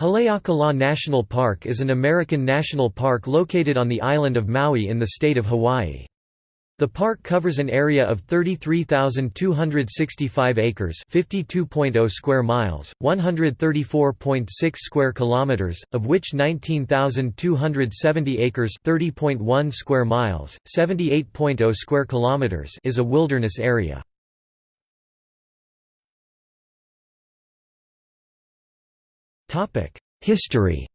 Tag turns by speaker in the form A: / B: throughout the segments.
A: Haleakala National Park is an American national park located on the island of Maui in the state of Hawaii. The park covers an area of 33,265 acres, 52.0 square miles, 134.6 square kilometers, of which 19,270 acres, 30.1 square miles, 78.0 square kilometers is a wilderness area. History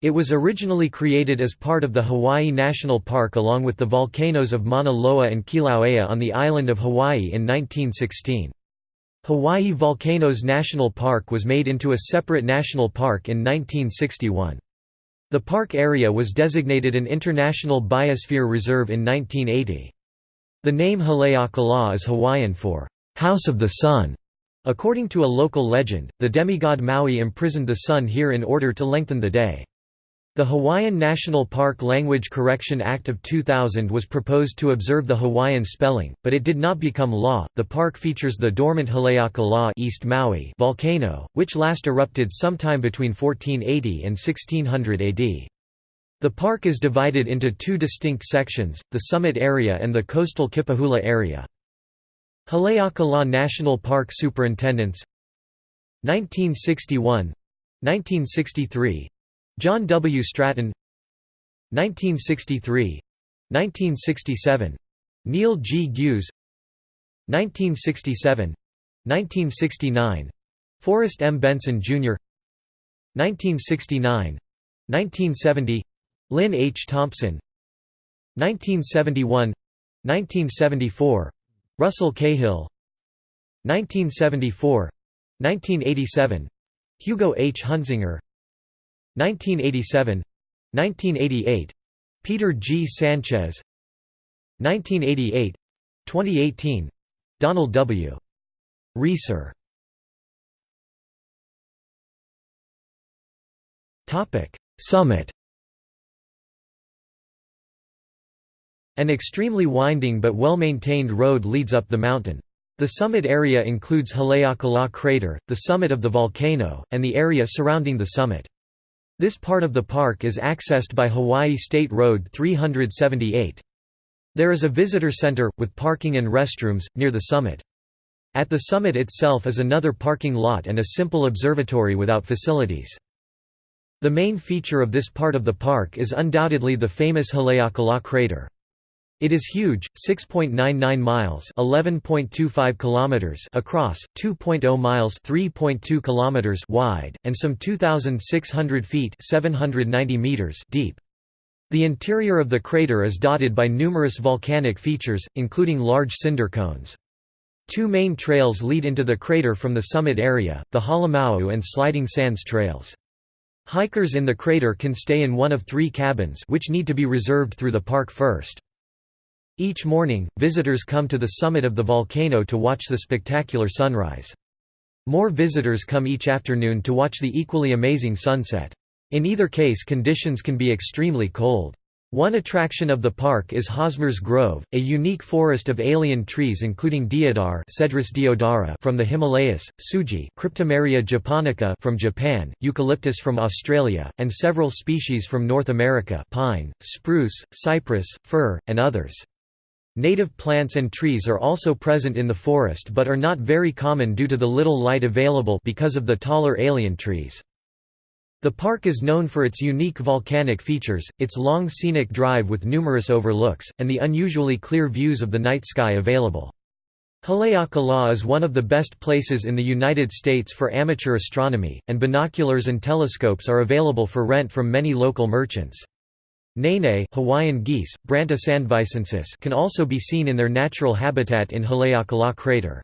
A: It was originally created as part of the Hawaii National Park along with the volcanoes of Mauna Loa and Kilauea on the island of Hawaii in 1916. Hawaii Volcanoes National Park was made into a separate national park in 1961. The park area was designated an International Biosphere Reserve in 1980. The name Haleakala is Hawaiian for, "'House of the Sun' According to a local legend, the demigod Maui imprisoned the sun here in order to lengthen the day. The Hawaiian National Park Language Correction Act of 2000 was proposed to observe the Hawaiian spelling, but it did not become law. The park features the dormant Haleakala East Maui volcano, which last erupted sometime between 1480 and 1600 AD. The park is divided into two distinct sections, the summit area and the coastal Kipahulu area. Haleakala National Park Superintendents 1961 1963 John W. Stratton 1963 1967 Neil G. Hughes 1967 1969 Forrest M. Benson, Jr. 1969 1970 Lynn H. Thompson 1971 1974 Russell Cahill. 1974 1987 Hugo H. Huntzinger. 1987 1988 Peter G. Sanchez. 1988 2018 Donald W. Reeser. Summit An extremely winding but well-maintained road leads up the mountain. The summit area includes Haleakala crater, the summit of the volcano, and the area surrounding the summit. This part of the park is accessed by Hawaii State Road 378. There is a visitor center, with parking and restrooms, near the summit. At the summit itself is another parking lot and a simple observatory without facilities. The main feature of this part of the park is undoubtedly the famous Haleakala crater. It is huge, 6.99 miles (11.25 kilometers) across, 2.0 miles (3.2 kilometers) wide, and some 2600 feet (790 meters) deep. The interior of the crater is dotted by numerous volcanic features, including large cinder cones. Two main trails lead into the crater from the summit area, the Halemauu and Sliding Sands trails. Hikers in the crater can stay in one of three cabins which need to be reserved through the park first. Each morning, visitors come to the summit of the volcano to watch the spectacular sunrise. More visitors come each afternoon to watch the equally amazing sunset. In either case conditions can be extremely cold. One attraction of the park is Hosmer's Grove, a unique forest of alien trees including deodar Cedrus deodara from the Himalayas, sugi Cryptomeria japonica from Japan, eucalyptus from Australia, and several species from North America pine, spruce, cypress, fir, and others. Native plants and trees are also present in the forest but are not very common due to the little light available because of the taller alien trees. The park is known for its unique volcanic features, its long scenic drive with numerous overlooks, and the unusually clear views of the night sky available. Haleakala is one of the best places in the United States for amateur astronomy, and binoculars and telescopes are available for rent from many local merchants. Nene Hawaiian geese, Branta sandvicensis can also be seen in their natural habitat in Haleakala crater.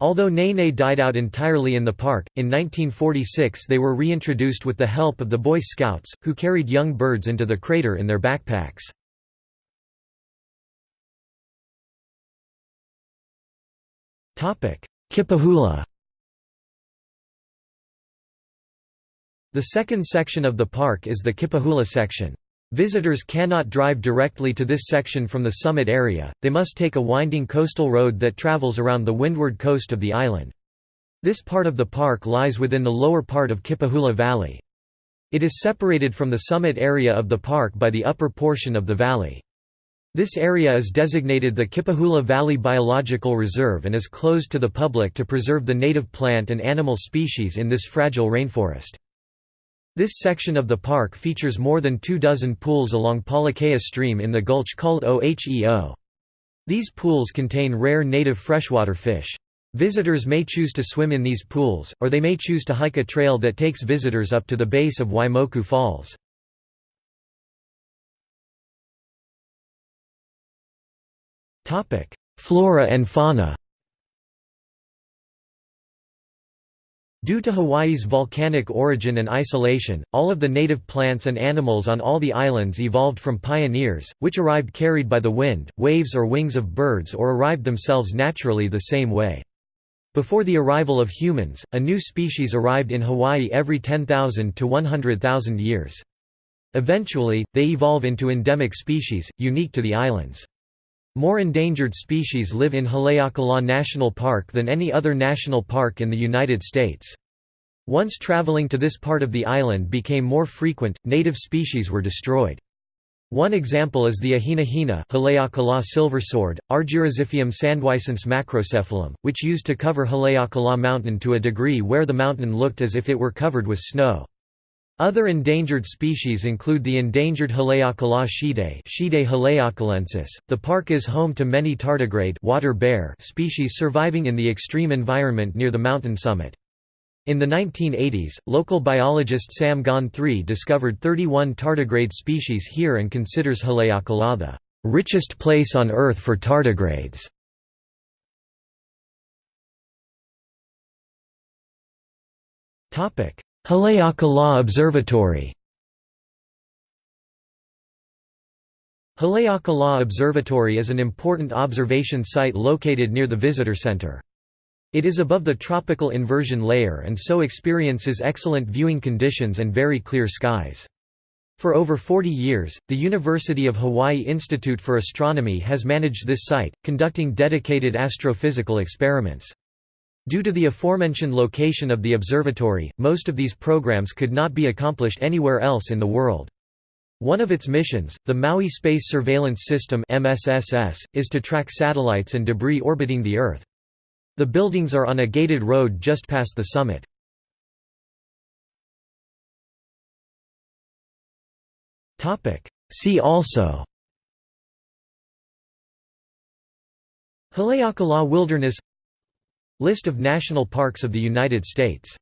A: Although Nene died out entirely in the park, in 1946 they were reintroduced with the help of the Boy Scouts, who carried young birds into the crater in their backpacks. Kipahulu The second section of the park is the Kipahulu section. Visitors cannot drive directly to this section from the summit area, they must take a winding coastal road that travels around the windward coast of the island. This part of the park lies within the lower part of Kipahulu Valley. It is separated from the summit area of the park by the upper portion of the valley. This area is designated the Kipahulu Valley Biological Reserve and is closed to the public to preserve the native plant and animal species in this fragile rainforest. This section of the park features more than two dozen pools along Palikea Stream in the gulch called Oheo. These pools contain rare native freshwater fish. Visitors may choose to swim in these pools, or they may choose to hike a trail that takes visitors up to the base of Waimoku Falls. Flora and fauna Due to Hawaii's volcanic origin and isolation, all of the native plants and animals on all the islands evolved from pioneers, which arrived carried by the wind, waves or wings of birds or arrived themselves naturally the same way. Before the arrival of humans, a new species arrived in Hawaii every 10,000 to 100,000 years. Eventually, they evolve into endemic species, unique to the islands. More endangered species live in Haleakala National Park than any other national park in the United States. Once traveling to this part of the island became more frequent, native species were destroyed. One example is the ahinahina Haleakala silversword, Argyroxiphium sandwicense macrocephalum, which used to cover Haleakala Mountain to a degree where the mountain looked as if it were covered with snow. Other endangered species include the endangered Haleakala Schiedea haleakalensis. The park is home to many tardigrade water bear species surviving in the extreme environment near the mountain summit. In the 1980s, local biologist Sam Gon III discovered 31 tardigrade species here and considers Haleakala the richest place on Earth for tardigrades. Haleakala Observatory Haleakala Observatory is an important observation site located near the visitor center. It is above the tropical inversion layer and so experiences excellent viewing conditions and very clear skies. For over 40 years, the University of Hawaii Institute for Astronomy has managed this site, conducting dedicated astrophysical experiments. Due to the aforementioned location of the observatory, most of these programs could not be accomplished anywhere else in the world. One of its missions, the Maui Space Surveillance System MSSS, is to track satellites and debris orbiting the Earth. The buildings are on a gated road just past the summit. See also Haleakala Wilderness List of national parks of the United States